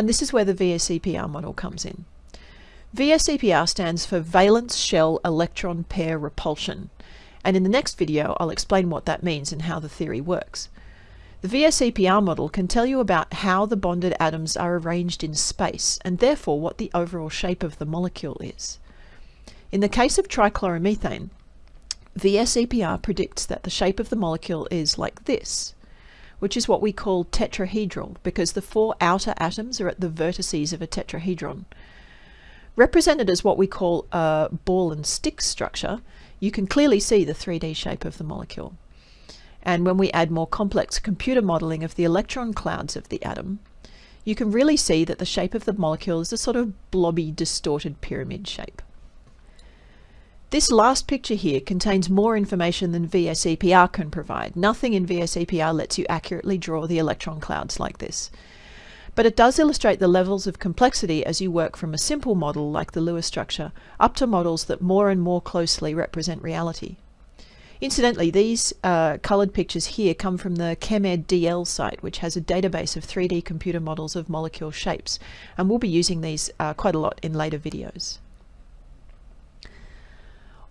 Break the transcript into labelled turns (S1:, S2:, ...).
S1: And this is where the VSEPR model comes in. VSEPR stands for Valence Shell Electron Pair Repulsion. And in the next video, I'll explain what that means and how the theory works. The VSEPR model can tell you about how the bonded atoms are arranged in space and therefore what the overall shape of the molecule is. In the case of trichloromethane, VSEPR predicts that the shape of the molecule is like this, which is what we call tetrahedral because the four outer atoms are at the vertices of a tetrahedron. Represented as what we call a ball and stick structure, you can clearly see the 3D shape of the molecule. And when we add more complex computer modeling of the electron clouds of the atom, you can really see that the shape of the molecule is a sort of blobby, distorted pyramid shape. This last picture here contains more information than VSEPR can provide. Nothing in VSEPR lets you accurately draw the electron clouds like this. But it does illustrate the levels of complexity as you work from a simple model like the Lewis structure up to models that more and more closely represent reality. Incidentally, these uh, coloured pictures here come from the ChemEd DL site, which has a database of 3D computer models of molecule shapes, and we'll be using these uh, quite a lot in later videos.